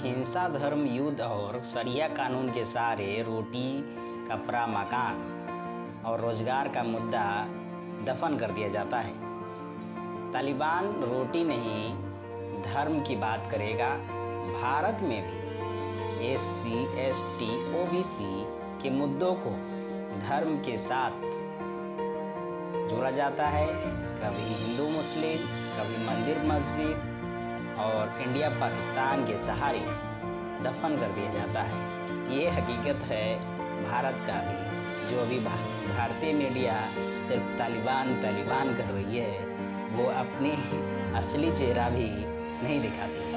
हिंसा, धर्म, युद्ध और सरिया कानून के सहारे रोटी, कपड़ा, मकान और रोज़गार का मुद्दा दफन कर दिया जाता है। तालिबान रोटी नहीं, धर्म की बात करेगा। भारत में भी S C, S T, O B C के मुद्दों को धर्म के साथ जोड़ा जाता है। कभी हिंदू मुस्लिम, कभी मंदिर मस्जिद और इंडिया पाकिस्तान के सहारे दफन कर दिया जाता है। ये हकीकत है भारत का भी, जो अभी भारतीय मीडिया सिर्फ़ तालिबान तालिबान कर रही है, वो अपने असली चेहरा भी नहीं दिखाती।